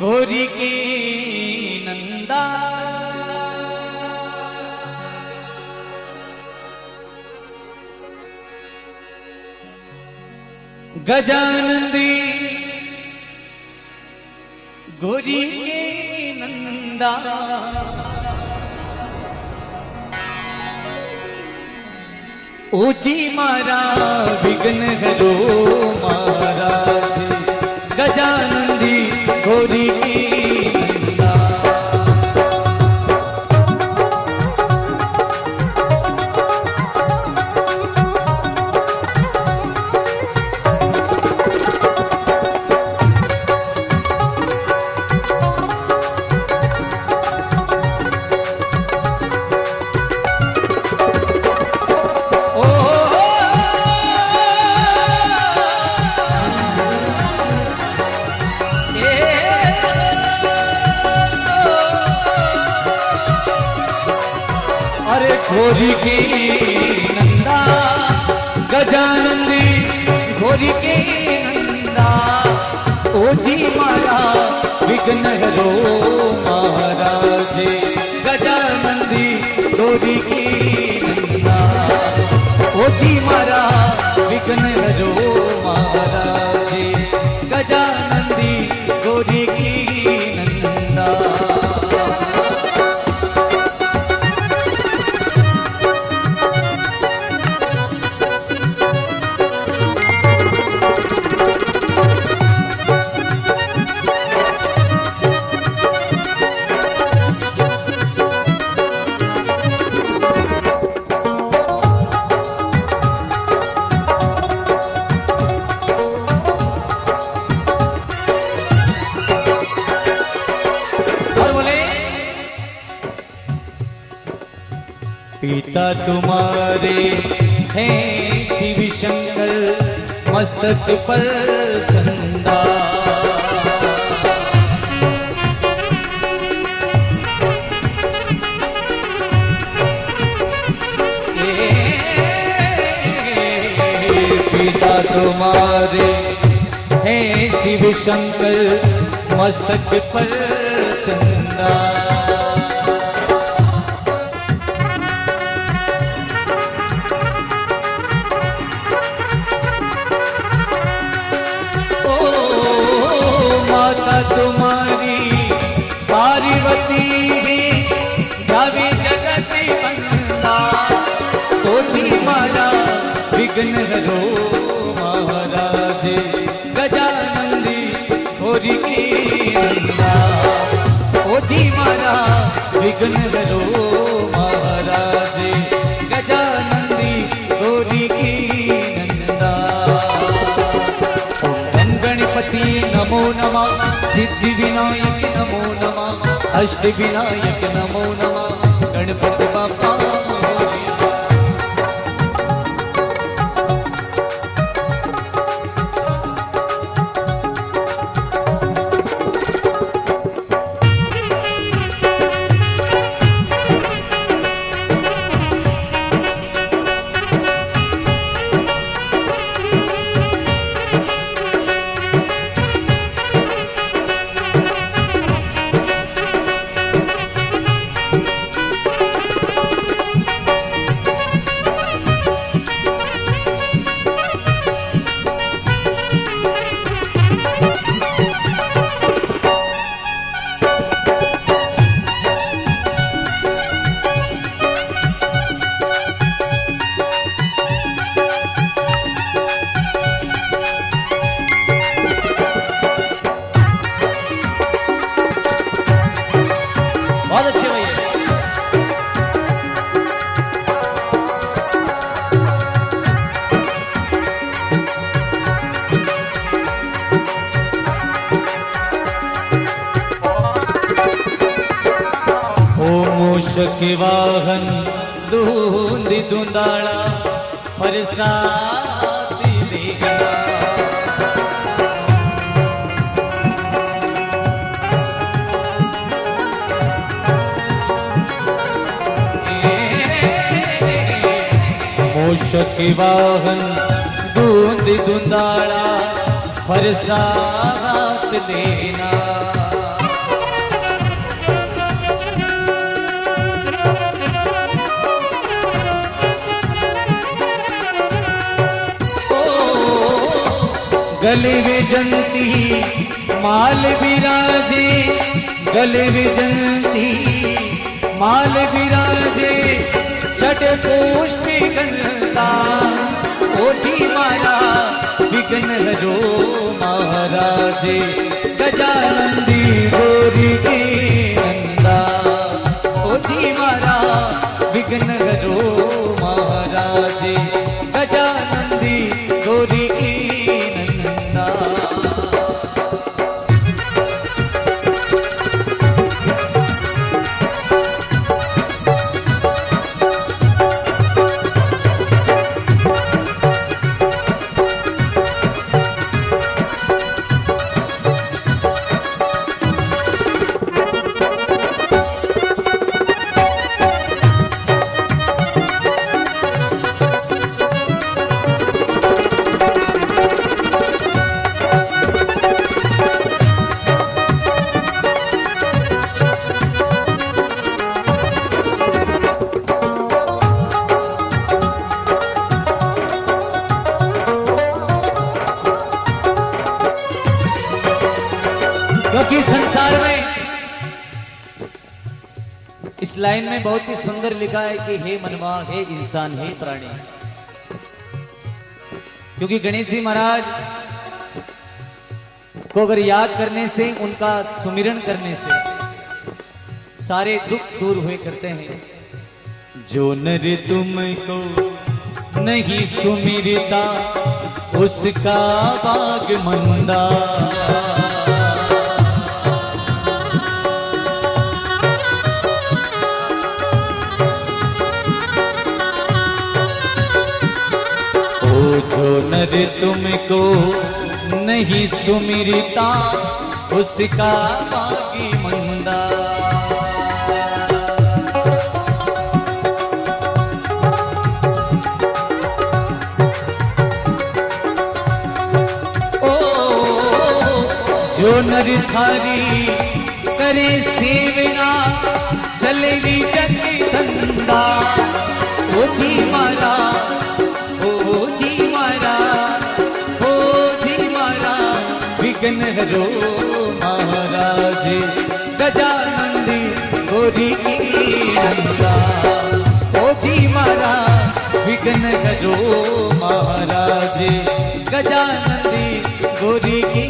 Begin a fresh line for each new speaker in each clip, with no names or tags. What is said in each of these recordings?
गोरी की नंदा। गजानंदी गोरी के नंदा। ऊँची मारा विघ्न हरो की नंदा, गजानंदी घोरी की नंदा ओजी मारा विघ्न हरो महाराज, गजानंदी घोरी की नंदा ओजी मारा विघ्न हरो महाराज। तुम्हारे हैं शिव शंकर, मस्तक पर चंदा। पिता तुम्हारे हैं शिव शंकर, मस्तक पर चंदा। तुम्हारी पार्वती गावे जगत बंदा कोची मारा विघ्न हरो महाराज, गजानंदी होरी की नंदा कोची मारा विघ्न नमः अष्ट विनायक नमो नमः। गणपति मूषक वाहन दूंदी दुंदाळा फरसाती मूषक वाहन दूंदी दुंदाळा फरसात लेना गले विजंती माल विराजे गले विजंती माल विराजे छठ पुष्प गंगा ओजी मारा विघ्न हरो महाराजे गजानंदी इस लाइन में बहुत ही सुंदर लिखा है कि हे मनवा, हे इंसान, हे प्राणी। क्योंकि गणेश जी महाराज को अगर याद करने से, उनका सुमिरन करने से सारे दुख दूर हुए करते हैं। जो नर तुमको नहीं सुमिरता, उसका बाग मंदा नर तुमको नहीं सुमिरता, उसका बागी मंदा। ओ, जो नर थारी करे सेवना चलेगी जग धंधा ओ जी विघ्न महाराज गजानंदी गोरी नंदा। ओ जी मारा विघ्न करो महाराज गजानंदी गोरी की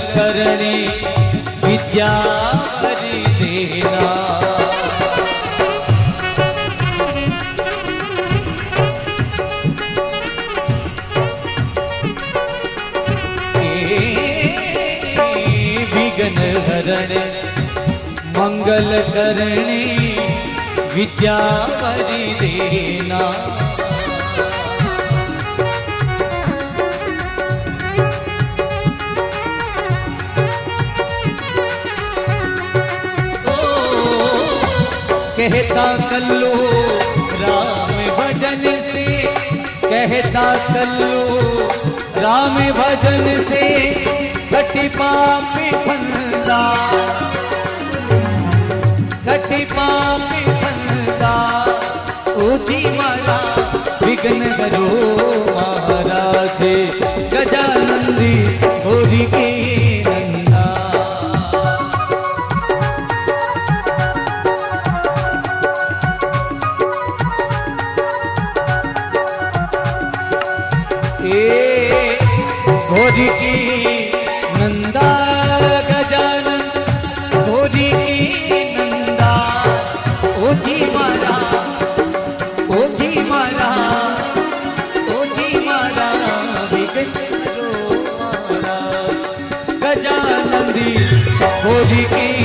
करणे विद्या देना। विघ्न हरणे मंगल करणे विद्या हरि देना। कहता कल्लो, राम भजन से। कहता कल्लो, राम भजन से। कटी पाप फंदा। कटी पाप फंदा। ऊँची मारा विघ्न करो महाराज। गजानंदी होरी के नंदी होरी की